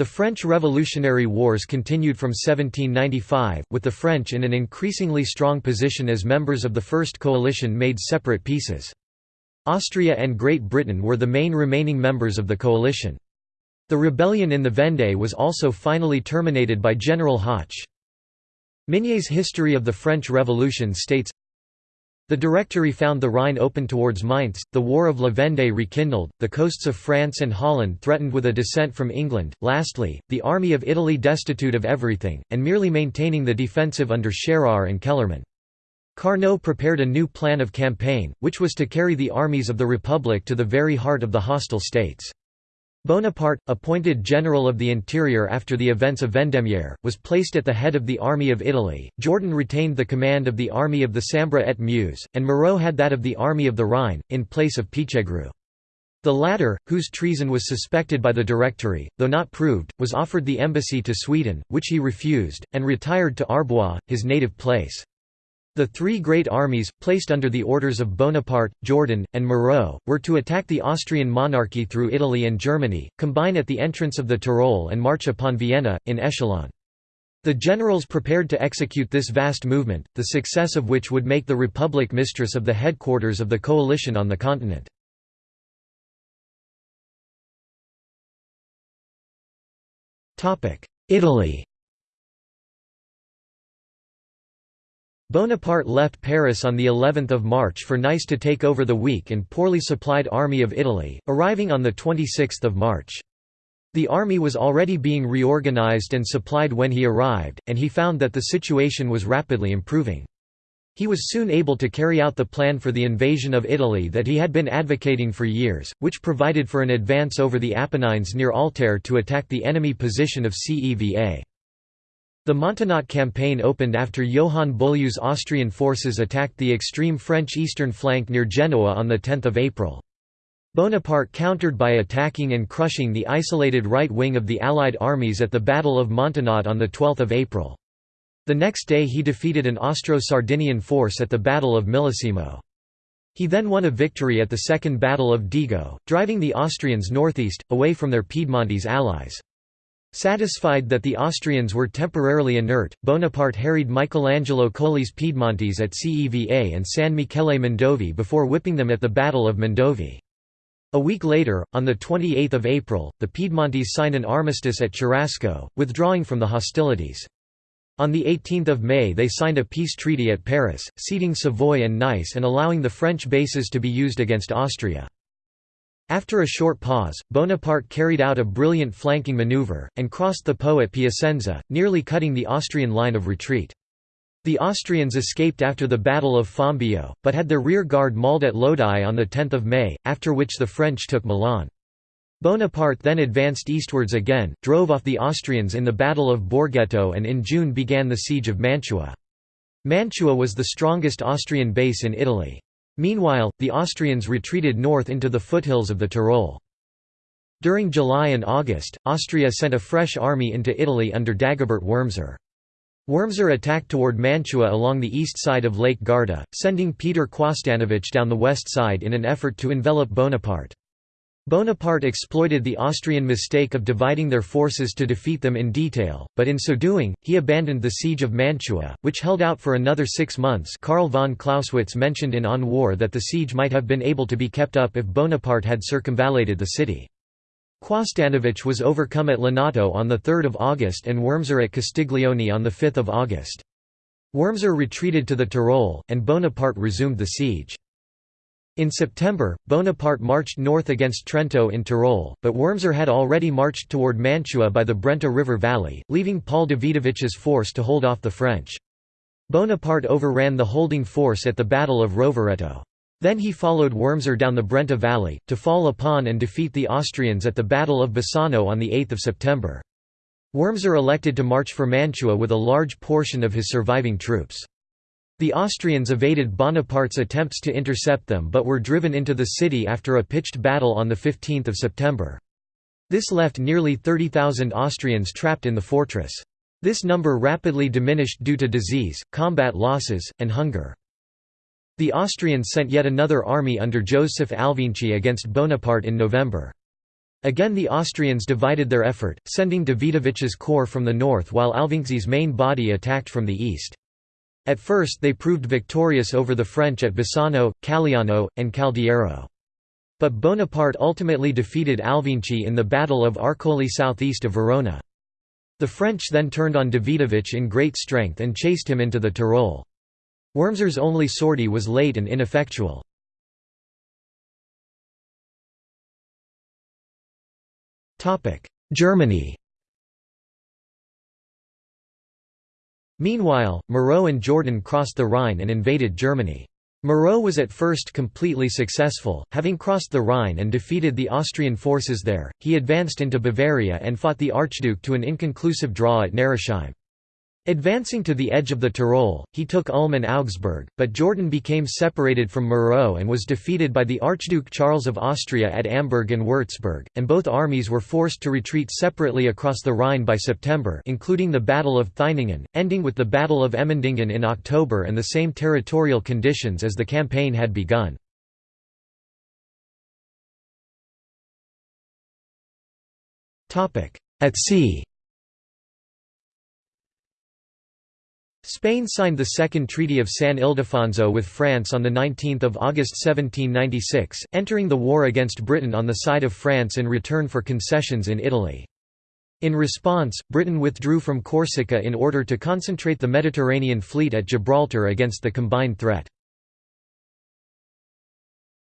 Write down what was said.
The French Revolutionary Wars continued from 1795, with the French in an increasingly strong position as members of the First Coalition made separate peaces. Austria and Great Britain were the main remaining members of the coalition. The rebellion in the Vendée was also finally terminated by General Hoche. Mignet's History of the French Revolution states, the Directory found the Rhine open towards Mainz, the War of La Vendée rekindled, the coasts of France and Holland threatened with a descent from England, lastly, the army of Italy destitute of everything, and merely maintaining the defensive under Scherer and Kellermann. Carnot prepared a new plan of campaign, which was to carry the armies of the Republic to the very heart of the hostile states. Bonaparte, appointed General of the Interior after the events of Vendémiaire, was placed at the head of the Army of Italy, Jourdan retained the command of the Army of the Sambre et Meuse, and Moreau had that of the Army of the Rhine, in place of Pichegru. The latter, whose treason was suspected by the Directory, though not proved, was offered the embassy to Sweden, which he refused, and retired to Arbois, his native place. The three great armies, placed under the orders of Bonaparte, Jourdan, and Moreau, were to attack the Austrian monarchy through Italy and Germany, combine at the entrance of the Tyrol and march upon Vienna, in echelon. The generals prepared to execute this vast movement, the success of which would make the Republic mistress of the headquarters of the coalition on the continent. Italy Bonaparte left Paris on the 11th of March for Nice to take over the weak and poorly supplied army of Italy, arriving on the 26th of March. The army was already being reorganized and supplied when he arrived, and he found that the situation was rapidly improving. He was soon able to carry out the plan for the invasion of Italy that he had been advocating for years, which provided for an advance over the Apennines near Altare to attack the enemy position of Ceva. The Montenotte campaign opened after Johann Beaulieu's Austrian forces attacked the extreme French eastern flank near Genoa on 10 April. Bonaparte countered by attacking and crushing the isolated right wing of the Allied armies at the Battle of Montenotte on 12 April. The next day he defeated an Austro-Sardinian force at the Battle of Millesimo. He then won a victory at the Second Battle of Dego, driving the Austrians northeast, away from their Piedmontese allies. Satisfied that the Austrians were temporarily inert, Bonaparte harried Michelangelo Colli's Piedmontese at Ceva and San Michele Mondovì before whipping them at the Battle of Mondovì. A week later, on 28 April, the Piedmontese signed an armistice at Cherasco, withdrawing from the hostilities. On 18 May they signed a peace treaty at Paris, ceding Savoy and Nice and allowing the French bases to be used against Austria. After a short pause, Bonaparte carried out a brilliant flanking maneuver, and crossed the Po at Piacenza, nearly cutting the Austrian line of retreat. The Austrians escaped after the Battle of Fombio, but had their rear guard mauled at Lodi on 10 May, after which the French took Milan. Bonaparte then advanced eastwards again, drove off the Austrians in the Battle of Borghetto and in June began the siege of Mantua. Mantua was the strongest Austrian base in Italy. Meanwhile, the Austrians retreated north into the foothills of the Tyrol. During July and August, Austria sent a fresh army into Italy under Dagobert Wurmser. Wurmser attacked toward Mantua along the east side of Lake Garda, sending Peter Quosdanovich down the west side in an effort to envelop Bonaparte. Bonaparte exploited the Austrian mistake of dividing their forces to defeat them in detail, but in so doing, he abandoned the siege of Mantua, which held out for another six months Karl von Clausewitz mentioned in On War that the siege might have been able to be kept up if Bonaparte had circumvallated the city. Quosdanovich was overcome at Lonato on 3 August and Wurmser at Castiglione on 5 August. Wurmser retreated to the Tyrol, and Bonaparte resumed the siege. In September, Bonaparte marched north against Trento in Tyrol, but Wurmser had already marched toward Mantua by the Brenta River valley, leaving Paul Davidovich's force to hold off the French. Bonaparte overran the holding force at the Battle of Rovereto. Then he followed Wurmser down the Brenta valley, to fall upon and defeat the Austrians at the Battle of Bassano on 8 September. Wurmser elected to march for Mantua with a large portion of his surviving troops. The Austrians evaded Bonaparte's attempts to intercept them but were driven into the city after a pitched battle on 15 September. This left nearly 30,000 Austrians trapped in the fortress. This number rapidly diminished due to disease, combat losses, and hunger. The Austrians sent yet another army under Joseph Alvinczi against Bonaparte in November. Again the Austrians divided their effort, sending Davidovich's corps from the north while Alvinczi's main body attacked from the east. At first they proved victorious over the French at Bassano, Calliano, and Caldiero. But Bonaparte ultimately defeated Alvinczi in the Battle of Arcole southeast of Verona. The French then turned on Davidovich in great strength and chased him into the Tyrol. Wurmser's only sortie was late and ineffectual. Germany Meanwhile, Moreau and Jourdan crossed the Rhine and invaded Germany. Moreau was at first completely successful, having crossed the Rhine and defeated the Austrian forces there. He advanced into Bavaria and fought the Archduke to an inconclusive draw at Neresheim. Advancing to the edge of the Tyrol, he took Ulm and Augsburg, but Jourdan became separated from Moreau and was defeated by the Archduke Charles of Austria at Amberg and Würzburg, and both armies were forced to retreat separately across the Rhine by September including the Battle of Theiningen, ending with the Battle of Emmendingen in October and the same territorial conditions as the campaign had begun. At sea Spain signed the Second Treaty of San Ildefonso with France on 19 August 1796, entering the war against Britain on the side of France in return for concessions in Italy. In response, Britain withdrew from Corsica in order to concentrate the Mediterranean fleet at Gibraltar against the combined threat.